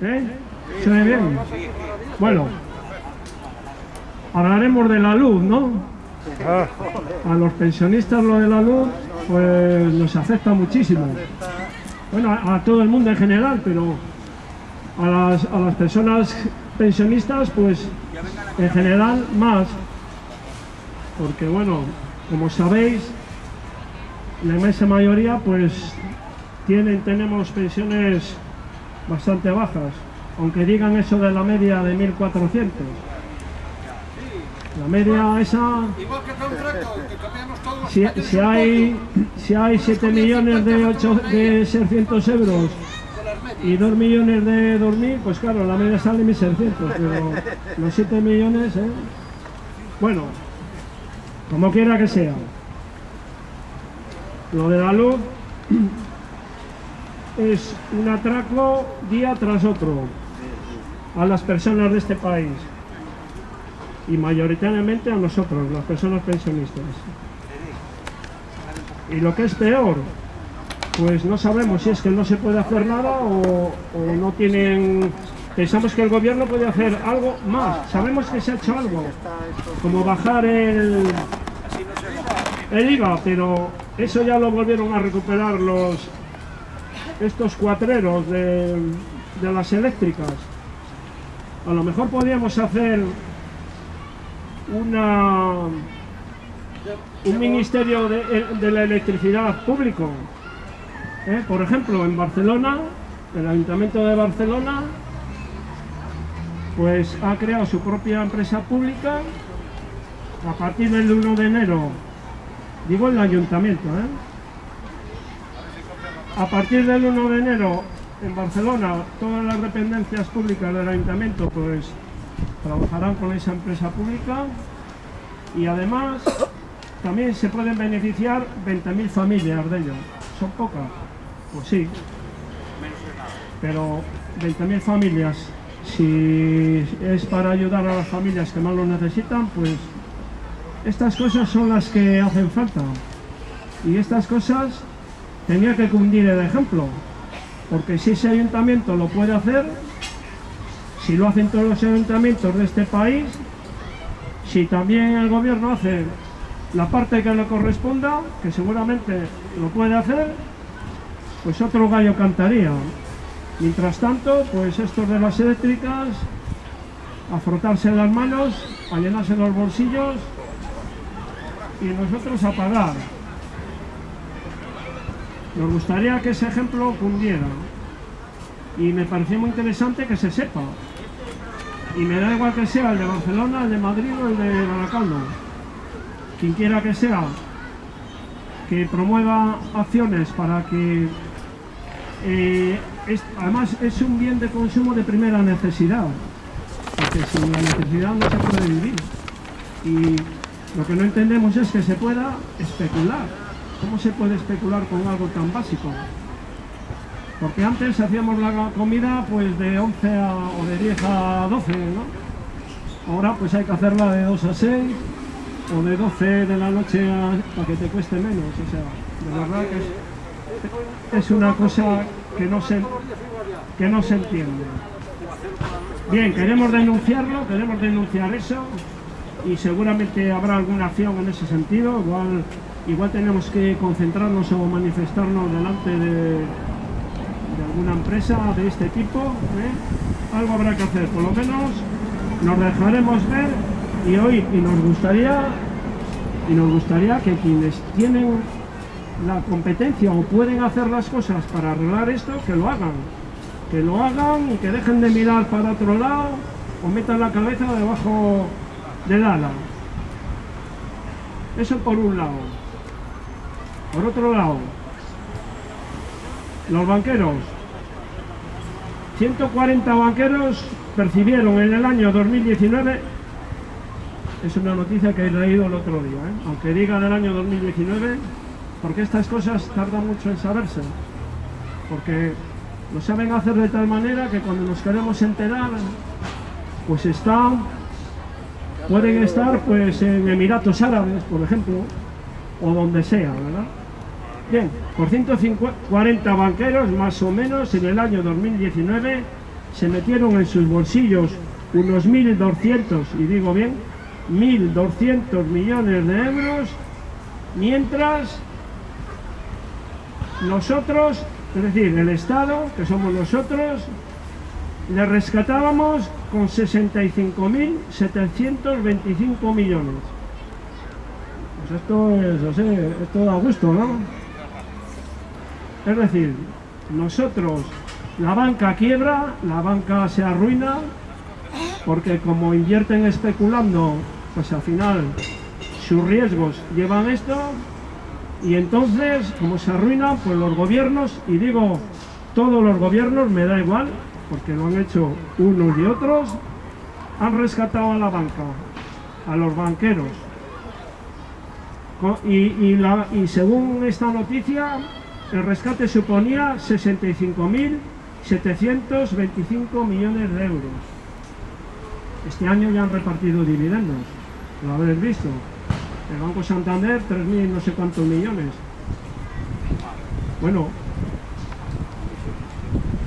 ¿Eh? ¿Se ve bien? Bueno, hablaremos de la luz, ¿no? A los pensionistas lo de la luz, pues nos afecta muchísimo. Bueno, a, a todo el mundo en general, pero a las, a las personas pensionistas, pues en general más. Porque bueno, como sabéis, la inmensa mayoría pues tienen, tenemos pensiones bastante bajas, aunque digan eso de la media de 1400. La media esa, si, si hay, si hay 7 millones de, 8, de 600 euros y 2 millones de dormir, pues claro, la media sale 1600, pero los 7 millones, ¿eh? Bueno, como quiera que sea. Lo de la luz es un atraco día tras otro a las personas de este país y mayoritariamente a nosotros, las personas pensionistas. Y lo que es peor, pues no sabemos si es que no se puede hacer nada o, no tienen... Pensamos que el gobierno puede hacer algo más. Sabemos que se ha hecho algo, como bajar el, el IVA, pero eso ya lo volvieron a recuperar los estos cuatreros de, las eléctricas. A lo mejor podríamos hacer una un ministerio de, de la electricidad público. ¿eh? Por ejemplo, en Barcelona, el Ayuntamiento de Barcelona, pues ha creado su propia empresa pública a partir del 1 de enero. Digo el ayuntamiento, ¿eh? A partir del 1 de enero en Barcelona, todas las dependencias públicas del ayuntamiento pues trabajarán con esa empresa pública y además también se pueden beneficiar 20.000 familias de ello. ¿Son pocas? Pues sí. Pero 20.000 familias, si es para ayudar a las familias que más lo necesitan, pues estas cosas son las que hacen falta. Y estas cosas tenía que cundir el ejemplo. Porque si ese ayuntamiento lo puede hacer, si lo hacen todos los ayuntamientos de este país, si también el gobierno hace la parte que le corresponda, que seguramente lo puede hacer, pues otro gallo cantaría. Mientras tanto, pues estos de las eléctricas, a frotarse las manos, a llenarse los bolsillos y nosotros a pagar. Nos gustaría que ese ejemplo cundiera y me pareció muy interesante que se sepa. Y me da igual que sea el de Barcelona, el de Madrid o el de Baracaldo. Quien quiera que sea, que promueva acciones para que... eh, además es un bien de consumo de primera necesidad, porque sin la necesidad no se puede vivir. Y lo que no entendemos es que se pueda especular. ¿Cómo se puede especular con algo tan básico? Porque antes hacíamos la comida pues de 11 a, o de 10 a 12, ¿no? Ahora pues hay que hacerla de 2 a 6 o de 12 de la noche para que te cueste menos. O sea, de verdad que es, es una cosa que no se, que no se entiende. Bien, queremos denunciarlo, queremos denunciar eso y seguramente habrá alguna acción en ese sentido. Igual, igual tenemos que concentrarnos o manifestarnos delante de, alguna empresa de este tipo. ¿eh? Algo habrá que hacer, por lo menos nos dejaremos ver y oír y nos gustaría y nos gustaría que quienes tienen la competencia o pueden hacer las cosas para arreglar esto, que lo hagan. Que lo hagan y que dejen de mirar para otro lado o metan la cabeza debajo del ala. Eso por un lado. Por otro lado, los banqueros. 140 banqueros percibieron en el año 2019, es una noticia que he leído el otro día, ¿eh? aunque diga del año 2019, porque estas cosas tardan mucho en saberse, porque lo saben hacer de tal manera que cuando nos queremos enterar, pues están, pueden estar pues en Emiratos Árabes, por ejemplo, o donde sea, ¿verdad? Bien, por 140 banqueros más o menos en el año 2019 se metieron en sus bolsillos unos 1.200, y digo bien, 1.200 millones de euros, mientras nosotros, es decir, el Estado, que somos nosotros, le rescatábamos con 65.725 millones. Pues esto es, o sea, esto da gusto, ¿no? Es decir, nosotros, la banca quiebra, la banca se arruina, porque como invierten especulando, pues al final sus riesgos llevan esto, y entonces, como se arruinan, pues los gobiernos, y digo todos los gobiernos, me da igual, porque lo han hecho unos y otros, han rescatado a la banca, a los banqueros. Y, y según esta noticia, el rescate suponía 65.725 millones de euros. Este año ya han repartido dividendos, lo habréis visto. El Banco Santander, 3.000 no sé cuántos millones. Bueno,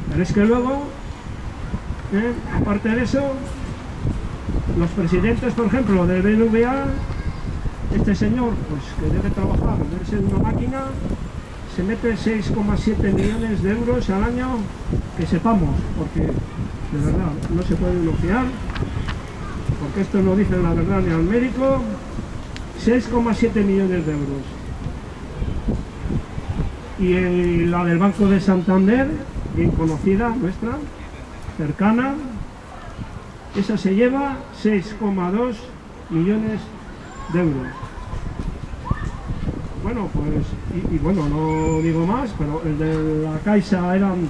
pero es que luego, ¿eh? aparte de eso, los presidentes, por ejemplo, del BNVA, este señor, pues que debe trabajar, debe ser una máquina, se mete 6,7 millones de euros al año, que sepamos, porque de verdad no se puede bloquear, porque esto no dice la verdad ni al médico, 6,7 millones de euros. Y la del Banco de Santander, bien conocida, nuestra, cercana, esa se lleva 6,2 millones de euros. Bueno, pues, y, bueno, no digo más, pero el de la Caixa eran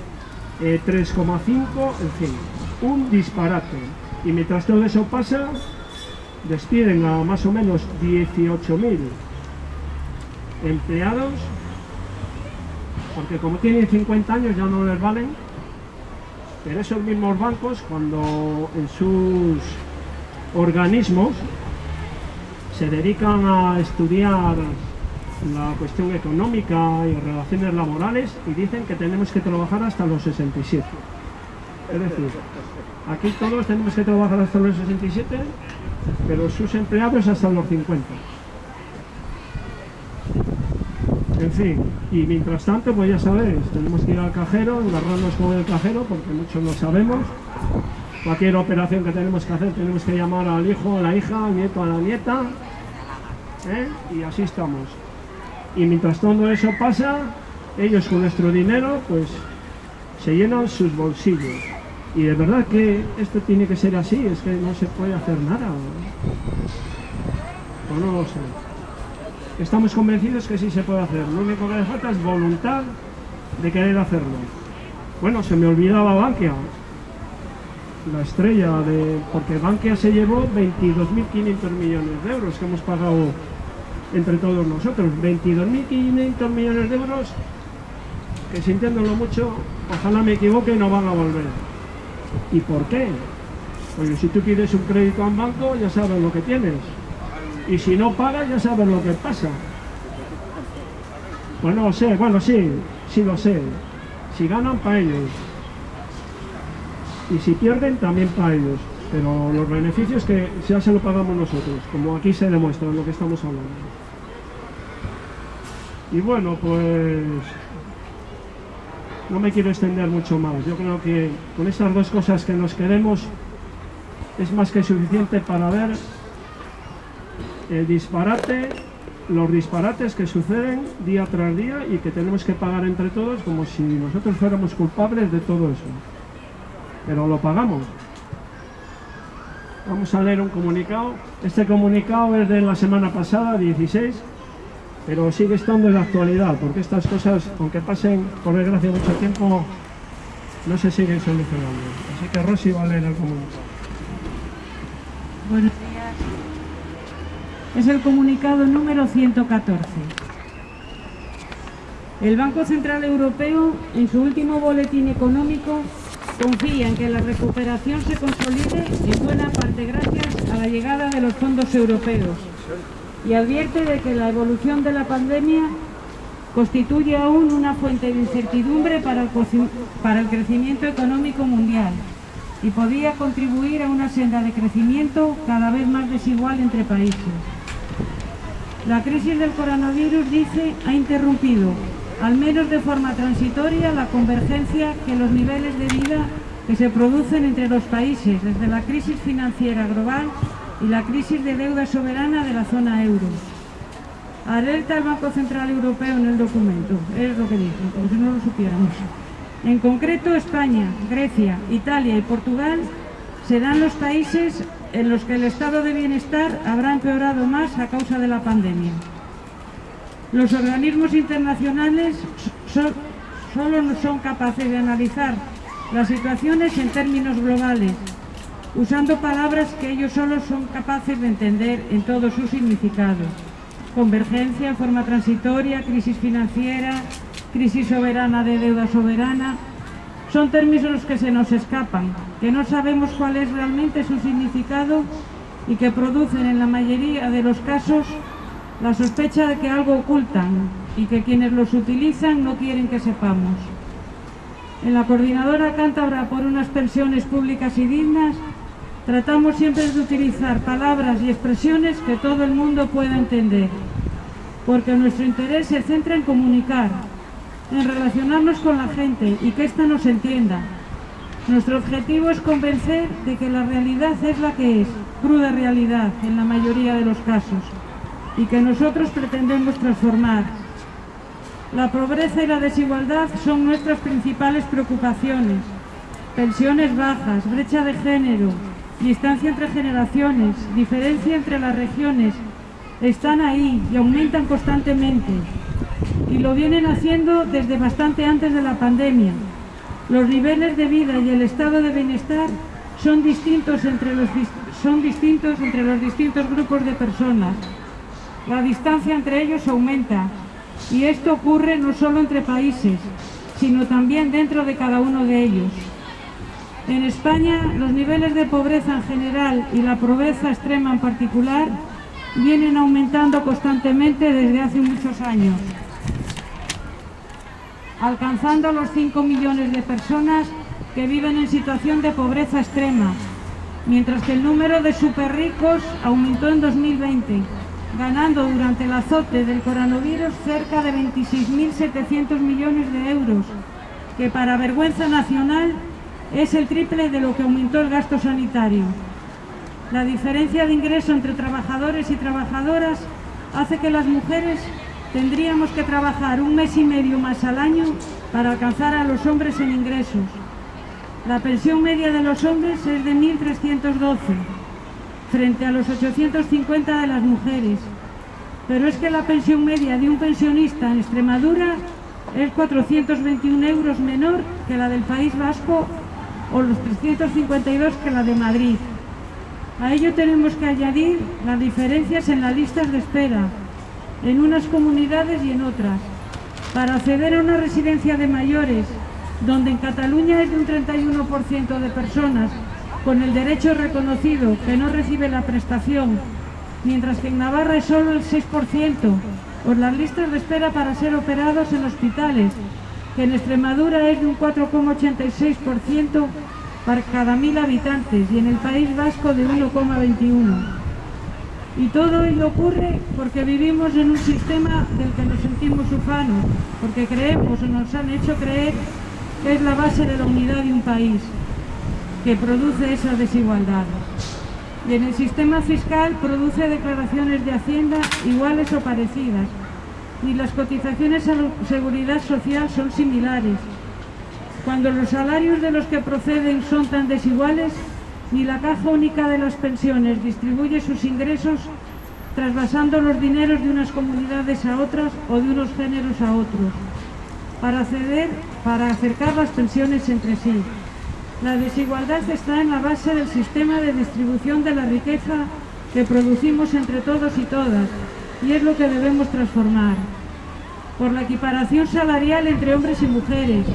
3,5, eh, en fin, un disparate. Y mientras todo eso pasa, despiden a más o menos 18.000 empleados, porque como tienen 50 años ya no les valen, pero esos mismos bancos cuando en sus organismos se dedican a estudiar la cuestión económica y relaciones laborales y dicen que tenemos que trabajar hasta los 67. Es decir, aquí todos tenemos que trabajar hasta los 67 pero sus empleados hasta los 50. En fin, y mientras tanto, pues ya sabéis, tenemos que ir al cajero, agarrarnos con el cajero, porque muchos no sabemos. Cualquier operación que tenemos que hacer, tenemos que llamar al hijo, a la hija, al nieto, a la nieta, ¿eh? y así estamos. Y mientras todo eso pasa, ellos con nuestro dinero, pues se llenan sus bolsillos. Y de verdad que esto tiene que ser así, es que no se puede hacer nada. O no lo sé. Estamos convencidos que sí se puede hacer. Lo único que falta es voluntad de querer hacerlo. Bueno, se me olvidaba Bankia. La estrella de... Porque Bankia se llevó 22.500 millones de euros que hemos pagado entre todos nosotros. 22.500 millones de euros que sintiéndolo mucho, ojalá me equivoque, no van a volver. ¿Y por qué? Porque si tú pides un crédito a un banco, ya sabes lo que tienes. Y si no pagas, ya sabes lo que pasa. Pues no lo sé, bueno, sí, sí lo sé. Si ganan, para ellos. Y si pierden, también para ellos. Pero los beneficios que ya se lo pagamos nosotros, como aquí se demuestra en lo que estamos hablando. Y bueno, pues no me quiero extender mucho más. Yo creo que con estas dos cosas que nos queremos es más que suficiente para ver el disparate, los disparates que suceden día tras día y que tenemos que pagar entre todos como si nosotros fuéramos culpables de todo eso. Pero lo pagamos. Vamos a leer un comunicado. Este comunicado es de la semana pasada, 16, pero sigue estando en la actualidad, porque estas cosas, aunque pasen por desgracia mucho tiempo, no se siguen solucionando. Así que Rosy va a leer el comunicado. Buenos días. Es el comunicado número 114. El Banco Central Europeo, en su último boletín económico, confía en que la recuperación se consolide en buena parte gracias a la llegada de los fondos europeos y advierte de que la evolución de la pandemia constituye aún una fuente de incertidumbre para el, crecimiento económico mundial y podía contribuir a una senda de crecimiento cada vez más desigual entre países. La crisis del coronavirus, dice, ha interrumpido, al menos de forma transitoria, la convergencia que los niveles de vida que se producen entre los países desde la crisis financiera global y la crisis de deuda soberana de la zona euro. Alerta el Banco Central Europeo en el documento, es lo que dice, como si no lo supiéramos. En concreto, España, Grecia, Italia y Portugal serán los países en los que el estado de bienestar habrá empeorado más a causa de la pandemia. Los organismos internacionales solo no son capaces de analizar las situaciones en términos globales, usando palabras que ellos solo son capaces de entender en todo su significado. Convergencia, forma transitoria, crisis financiera, crisis soberana de deuda soberana, son términos que se nos escapan, que no sabemos cuál es realmente su significado y que producen en la mayoría de los casos la sospecha de que algo ocultan y que quienes los utilizan no quieren que sepamos. En la Coordinadora Cántabra por unas pensiones públicas y dignas tratamos siempre de utilizar palabras y expresiones que todo el mundo pueda entender, porque nuestro interés se centra en comunicar, en relacionarnos con la gente y que ésta nos entienda. Nuestro objetivo es convencer de que la realidad es la que es, cruda realidad en la mayoría de los casos, y que nosotros pretendemos transformar, la pobreza y la desigualdad son nuestras principales preocupaciones. Pensiones bajas, brecha de género, distancia entre generaciones, diferencia entre las regiones, están ahí y aumentan constantemente. Y lo vienen haciendo desde bastante antes de la pandemia. Los niveles de vida y el estado de bienestar son distintos entre los, son distintos entre los distintos grupos de personas. La distancia entre ellos aumenta y esto ocurre no solo entre países, sino también dentro de cada uno de ellos. En España, los niveles de pobreza en general y la pobreza extrema en particular vienen aumentando constantemente desde hace muchos años, alcanzando los 5 millones de personas que viven en situación de pobreza extrema, mientras que el número de superricos aumentó en 2020 ganando durante el azote del coronavirus cerca de 26.700 millones de euros, que para vergüenza nacional es el triple de lo que aumentó el gasto sanitario. La diferencia de ingreso entre trabajadores y trabajadoras hace que las mujeres tendríamos que trabajar un mes y medio más al año para alcanzar a los hombres en ingresos. La pensión media de los hombres es de 1.312 frente a los 850 de las mujeres. Pero es que la pensión media de un pensionista en Extremadura es 421 euros menor que la del País Vasco o los 352 que la de Madrid. A ello tenemos que añadir las diferencias en las listas de espera, en unas comunidades y en otras. Para acceder a una residencia de mayores, donde en Cataluña es de un 31% de personas con el derecho reconocido que no recibe la prestación, mientras que en Navarra es solo el 6%, por las listas de espera para ser operados en hospitales, que en Extremadura es de un 4,86% para cada mil habitantes y en el País Vasco de 1,21%. Y todo ello ocurre porque vivimos en un sistema del que nos sentimos ufanos, porque creemos o nos han hecho creer que es la base de la unidad de un país que produce esa desigualdad. Y en el sistema fiscal produce declaraciones de Hacienda iguales o parecidas. Y las cotizaciones a seguridad social son similares. Cuando los salarios de los que proceden son tan desiguales, ni la caja única de las pensiones distribuye sus ingresos trasvasando los dineros de unas comunidades a otras o de unos géneros a otros, para, ceder, para acercar las pensiones entre sí. La desigualdad está en la base del sistema de distribución de la riqueza que producimos entre todos y todas, y es lo que debemos transformar. Por la equiparación salarial entre hombres y mujeres,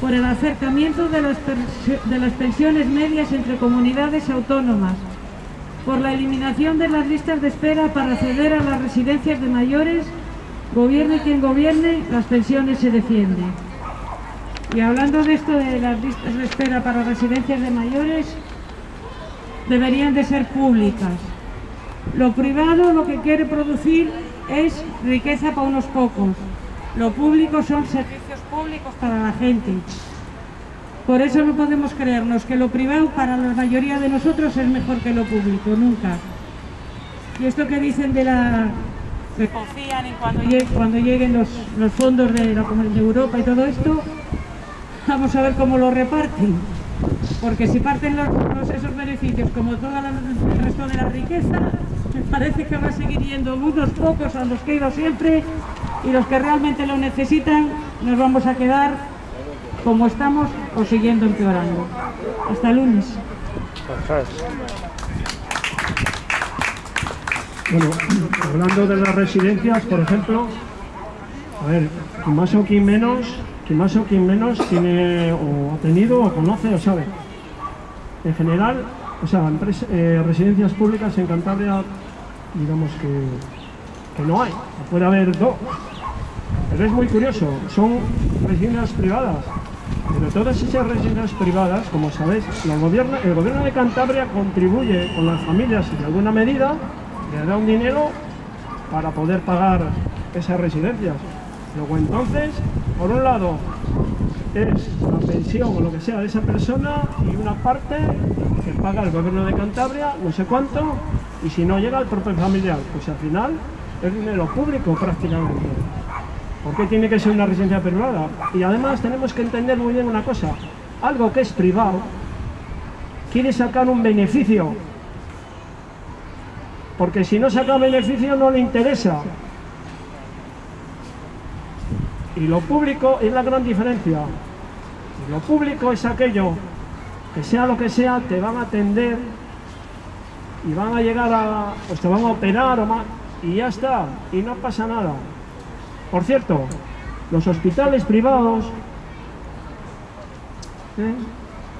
por el acercamiento de las, de las pensiones medias entre comunidades autónomas, por la eliminación de las listas de espera para acceder a las residencias de mayores, gobierne quien gobierne, las pensiones se defienden. Y hablando de esto de las listas de espera para residencias de mayores, deberían de ser públicas. Lo privado lo que quiere producir es riqueza para unos pocos. Lo público son servicios públicos para la gente. Por eso no podemos creernos que lo privado para la mayoría de nosotros es mejor que lo público, nunca. Y esto que dicen de la... que confían en cuando, lleguen, cuando lleguen los, los fondos de, la, de Europa y todo esto, vamos a ver cómo lo reparten. Porque si parten los, los, esos beneficios como todo el resto de la riqueza, parece que va a seguir yendo unos pocos a los que he ido siempre y los que realmente lo necesitan nos vamos a quedar como estamos o siguiendo empeorando. Hasta el lunes. Bueno, hablando de las residencias, por ejemplo, a ver, quien más o quien menos, quien más o quien menos tiene o ha tenido o conoce o sabe. En general, o sea, eh, residencias públicas en Cantabria, digamos que, que no hay, puede haber dos. Pero es muy curioso, son residencias privadas. Pero todas esas residencias privadas, como sabéis, el gobierno, el gobierno de Cantabria contribuye con las familias de alguna medida le da un dinero para poder pagar esas residencias. Luego entonces, por un lado, es la pensión o lo que sea de esa persona y una parte que paga el gobierno de Cantabria, no sé cuánto, y si no llega al propio familiar, pues al final es dinero público prácticamente. ¿Por qué tiene que ser una residencia privada? Y además tenemos que entender muy bien una cosa, algo que es privado quiere sacar un beneficio porque si no saca beneficio no le interesa. Y lo público es la gran diferencia. lo público es aquello que sea lo que sea, te van a atender y van a llegar a, pues te van a operar o más, y ya está, y no pasa nada. Por cierto, los hospitales privados, ¿eh?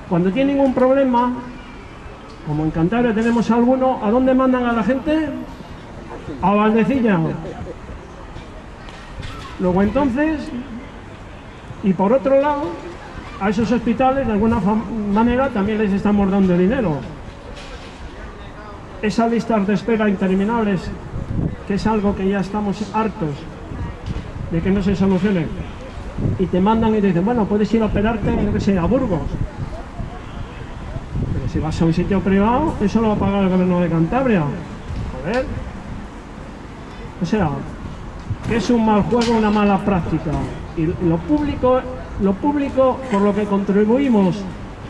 cuando tienen un problema, como en Cantabria tenemos alguno, ¿a dónde mandan a la gente? A Valdecilla. Luego entonces, y por otro lado, a esos hospitales de alguna manera también les estamos dando dinero. Esas listas de espera interminables, que es algo que ya estamos hartos de que no se solucione, y te mandan y te dicen, bueno, puedes ir a operarte, en a Burgos, si vas a un sitio privado, eso lo va a pagar el gobierno de Cantabria. Joder. O sea, que es un mal juego, una mala práctica. Y lo público, lo público por lo que contribuimos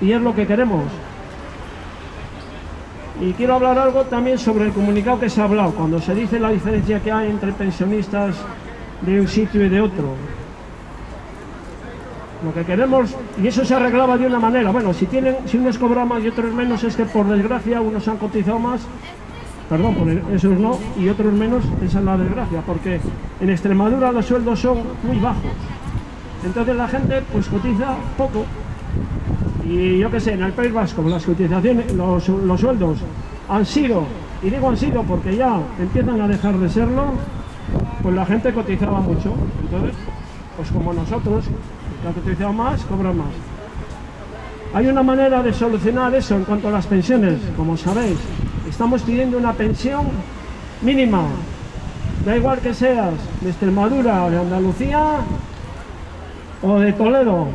y es lo que queremos. Y quiero hablar algo también sobre el comunicado que se ha hablado, cuando se dice la diferencia que hay entre pensionistas de un sitio y de otro. Lo que queremos, y eso se arreglaba de una manera, bueno, si tienen, si unos cobran más y otros menos, es que por desgracia unos han cotizado más, perdón, por esos no, y otros menos, esa es la desgracia, porque en Extremadura los sueldos son muy bajos. Entonces la gente pues cotiza poco. Y yo qué sé, en el País Vasco las cotizaciones, los, sueldos han sido, y digo han sido porque ya empiezan a dejar de serlo, pues la gente cotizaba mucho. Entonces, pues como nosotros, que utiliza más, cobra más. Hay una manera de solucionar eso en cuanto a las pensiones, como sabéis. Estamos pidiendo una pensión mínima. Da igual que seas de Extremadura o de Andalucía o de Toledo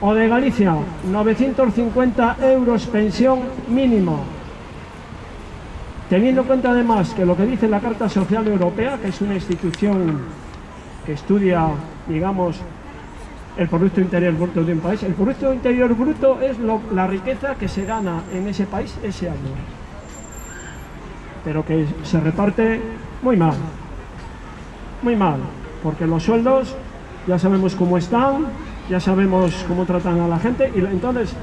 o de Galicia. 950 euros pensión mínima. Teniendo en cuenta además que lo que dice la Carta Social Europea, que es una institución que estudia, digamos, el Producto Interior Bruto de un país. El Producto Interior Bruto es la riqueza que se gana en ese país ese año, pero que se reparte muy mal, muy mal, porque los sueldos ya sabemos cómo están, ya sabemos cómo tratan a la gente, y entonces,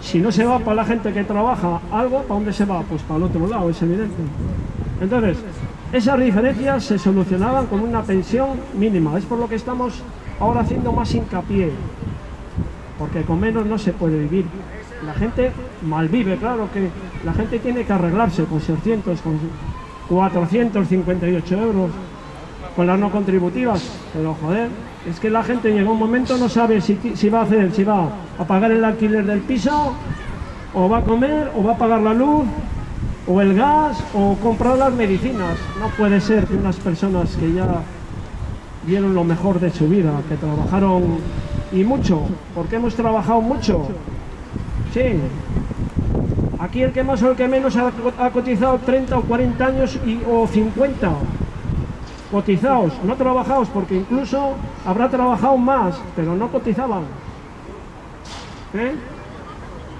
si no se va para la gente que trabaja algo, ¿para dónde se va? Pues para el otro lado, es evidente. Entonces, esas diferencias se solucionaban con una pensión mínima, es por lo que estamos ahora haciendo más hincapié, porque con menos no se puede vivir. La gente malvive, claro que la gente tiene que arreglarse con 600, con 458 euros. con las no contributivas. Pero joder, es que la gente llega un momento no sabe si, si va a hacer, si va a pagar el alquiler del piso, o va a comer, o va a pagar la luz, o el gas, o comprar las medicinas. No puede ser que unas personas que ya dieron lo mejor de su vida, que trabajaron y mucho, porque hemos trabajado mucho. Sí. Aquí el que más o el que menos ha, cotizado 30 o 40 años o 50 cotizados, no trabajados, porque incluso habrá trabajado más, pero no cotizaban. ¿Eh?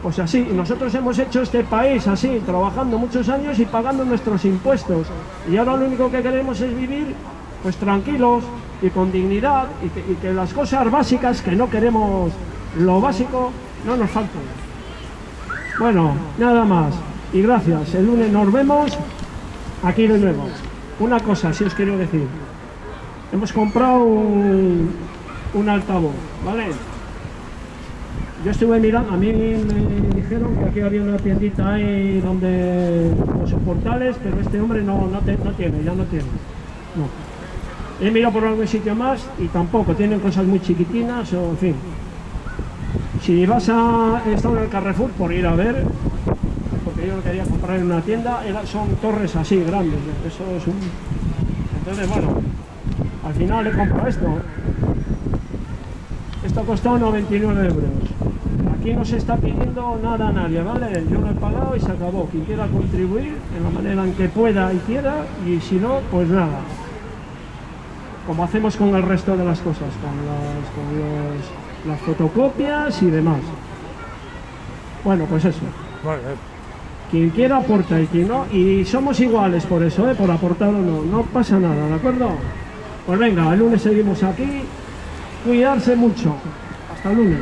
Pues así, nosotros hemos hecho este país así, trabajando muchos años y pagando nuestros impuestos. Y ahora lo único que queremos es vivir pues tranquilos y con dignidad y que, y que las cosas básicas que no queremos, lo básico, no nos falten. Bueno, nada más. Y gracias. El lunes nos vemos aquí de nuevo. Una cosa, si os quiero decir. Hemos comprado un, un altavoz, ¿vale? Yo estuve mirando, a mí me dijeron que aquí había una tiendita ahí donde los soportales, pero este hombre no, no, tiene, ya no tiene. No. He mirado por algún sitio más y tampoco, tienen cosas muy chiquitinas o en fin. Si vas a estar en el Carrefour por ir a ver, porque yo lo quería comprar en una tienda, son torres así grandes, eso es un... Entonces, bueno, al final he comprado esto. Esto ha costado 99 euros. Aquí no se está pidiendo nada a nadie, ¿vale? Yo lo he pagado y se acabó. Quien quiera contribuir en la manera en que pueda y quiera, y si no, pues nada. Como hacemos con el resto de las cosas, con los- las fotocopias y demás. Bueno, pues eso. Quien quiera aporta y quien no, y somos iguales por eso, ¿eh? por aportar o no, no pasa nada, ¿de acuerdo? Pues venga, el lunes seguimos aquí, cuidarse mucho, hasta el lunes.